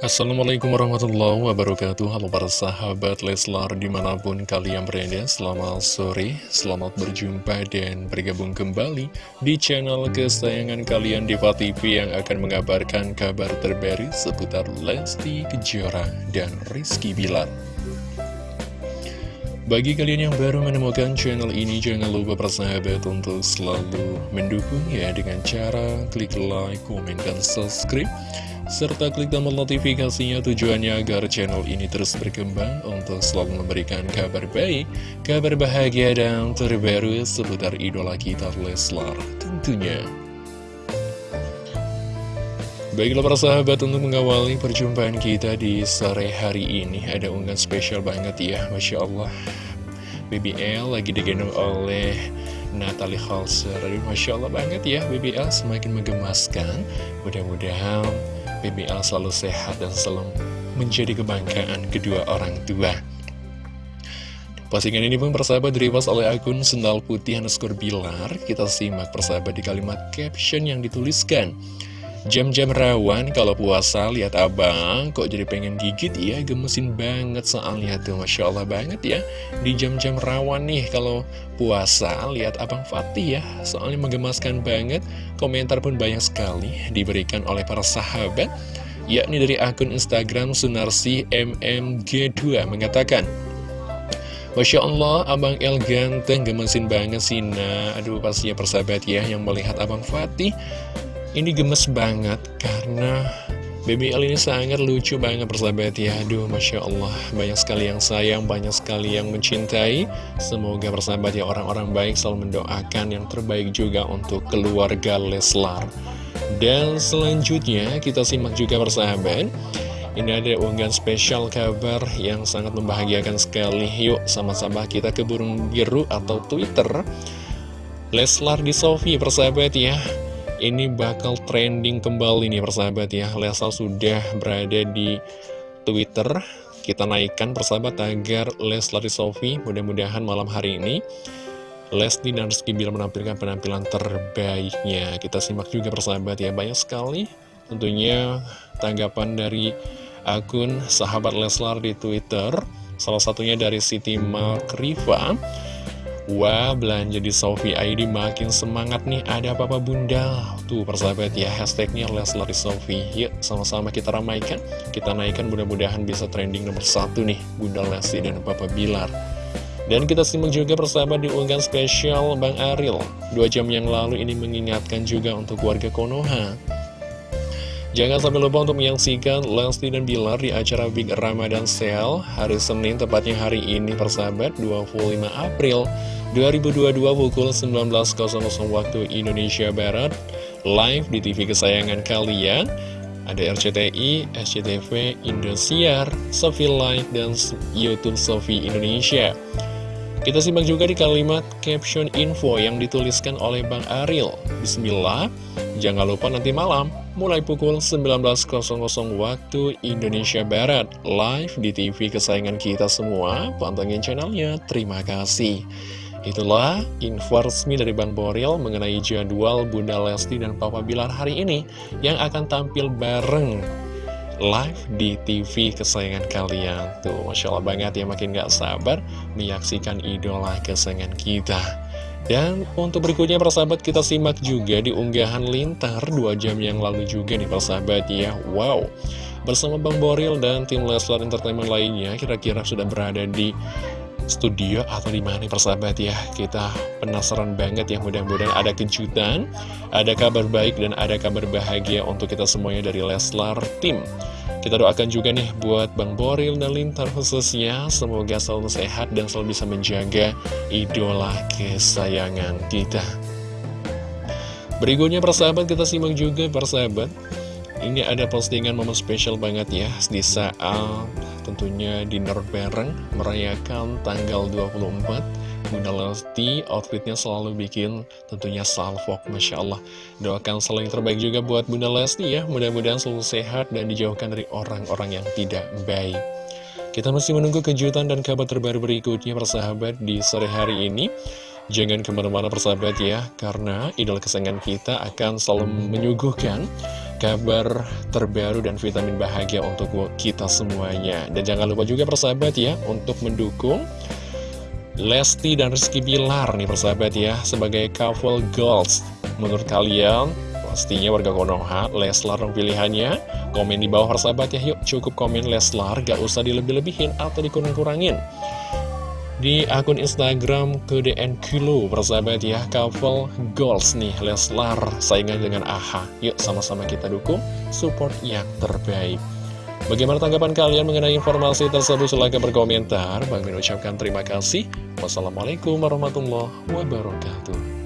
Assalamualaikum warahmatullahi wabarakatuh. Halo para sahabat Leslar di mana pun kalian berada Selamat sore, selamat berjumpa dan bergabung kembali Di channel kesayangan kalian Diva TV yang akan mengabarkan kabar terbaru Seputar Lesti Kejora dan Rizky Bilar bagi kalian yang baru menemukan channel ini, jangan lupa persahabat untuk selalu mendukung ya dengan cara klik like, komen, dan subscribe serta klik tombol notifikasinya tujuannya agar channel ini terus berkembang untuk selalu memberikan kabar baik, kabar bahagia dan terbaru seputar idola kita Leslar tentunya. Baiklah para sahabat untuk mengawali perjumpaan kita di sore hari ini Ada unggahan spesial banget ya Masya Allah BBL lagi digendong oleh Natalie Halser Masya Allah banget ya BBL semakin menggemaskan Mudah-mudahan BBL selalu sehat dan selalu menjadi kebanggaan kedua orang tua. Postingan ini pun persahabat diripas oleh akun Sendal Putih underscore Bilar. Kita simak persahabat di kalimat caption yang dituliskan. Jam-jam rawan kalau puasa lihat abang kok jadi pengen gigit? Ya gemesin banget soalnya tuh Masya Allah banget ya. Di jam-jam rawan nih kalau puasa lihat abang Fatih ya soalnya menggemaskan banget. Komentar pun banyak sekali diberikan oleh para sahabat yakni dari akun Instagram Sunarsi MMG2 mengatakan Masya Allah, Abang El ganteng, gemesin banget sih, nah. Aduh, pastinya persahabat ya yang melihat Abang Fatih ini gemes banget karena BBL ini sangat lucu banget persahabat ya. Aduh Masya Allah. Banyak sekali yang sayang banyak sekali yang mencintai. Semoga persahabat ya orang-orang baik selalu mendoakan yang terbaik juga untuk keluarga Leslar. Dan selanjutnya kita simak juga persahabat. Ini ada unggahan spesial kabar yang sangat membahagiakan sekali. Yuk sama-sama kita ke burung biru atau Twitter. Leslar di Sofi persahabat ya ini bakal trending kembali nih persahabat ya. Lesal sudah berada di Twitter. Kita naikkan persahabat agar Leslar Sofi mudah-mudahan malam hari ini Lesti dan Rizky Bilar menampilkan penampilan terbaiknya. Kita simak juga persahabat ya. Banyak sekali tentunya tanggapan dari akun sahabat Leslar di Twitter. Salah satunya dari Siti Makriva Wah, belanja di Sofi ID makin semangat nih. Ada apa-apa bunda? Tuh, persahabat ya, hashtagnya Leslar di Sofi. Yuk, sama-sama kita ramaikan. Kita naikkan mudah-mudahan bisa trending nomor satu nih, Bunda Lesti dan Papa Bilar. Dan kita simak juga persahabat di unggahan spesial Bang Aril. Dua jam yang lalu ini mengingatkan juga untuk warga Konoha. Jangan sampai lupa untuk menyaksikan Lesti dan Bilar di acara Big Ramadan Sale hari Senin, tepatnya hari ini persahabat, 25 April 2022 pukul 19.00 waktu Indonesia Barat Live di TV kesayangan kalian. Ada RCTI, SCTV, Indosiar, Sofi Live, dan Youtube Sofi Indonesia Kita simak juga di kalimat caption info yang dituliskan oleh Bang Aril. Bismillah, jangan lupa nanti malam mulai pukul 19.00 waktu Indonesia Barat live di TV kesayangan kita semua. Pantengin channelnya. Terima kasih. Itulah info resmi dari Bang Boril mengenai jadwal Bunda Lesti dan Papa Bilar hari ini yang akan tampil bareng live di TV kesayangan kalian. Tuh, Masya Allah banget ya makin gak sabar menyaksikan idola kesayangan kita. Dan untuk berikutnya persahabat kita simak juga di unggahan lintar 2 jam yang lalu juga nih persahabat ya. Wow, bersama Bang Boril dan tim Leslar Entertainment lainnya kira-kira sudah berada di studio atau di mana persahabat ya? Kita penasaran banget ya mudah-mudahan ada kejutan ada kabar baik dan ada kabar bahagia untuk kita semuanya dari Leslar Team. Kita doakan juga nih buat Bang Boril dan Lintar khususnya semoga selalu sehat dan selalu bisa menjaga idola kesayangan kita. Berikutnya persahabat kita simak juga persahabat ini ada postingan momen spesial banget ya Di saat tentunya dinner bareng Merayakan tanggal 24 Bunda Lesti outfitnya selalu bikin tentunya salvok Masya Allah. Doakan selalu yang terbaik juga buat Bunda Lesti ya. Mudah-mudahan selalu sehat dan dijauhkan dari orang-orang yang tidak baik. Kita masih menunggu kejutan dan kabar terbaru berikutnya persahabat di sore hari ini. Jangan ke mana-mana persahabat ya Karena idol kesayangan kita akan selalu menyuguhkan kabar terbaru dan vitamin bahagia untuk kita semuanya. Dan jangan lupa juga persahabat ya, untuk mendukung Lesti dan Rizky Bilar nih persahabat ya, sebagai couple goals. Menurut kalian, pastinya warga Konoha, Leslar dong pilihannya. Komen di bawah persahabat ya, yuk cukup komen Leslar, gak usah dilebih-lebihin atau dikurang-kurangin di akun Instagram KDN Kilo persahabat ya couple goals nih. Leslar saingan dengan AHA yuk sama-sama kita dukung support yang terbaik. Bagaimana tanggapan kalian mengenai informasi tersebut? Silahkan berkomentar. Bang Min ucapkan terima kasih. Wassalamualaikum warahmatullahi wabarakatuh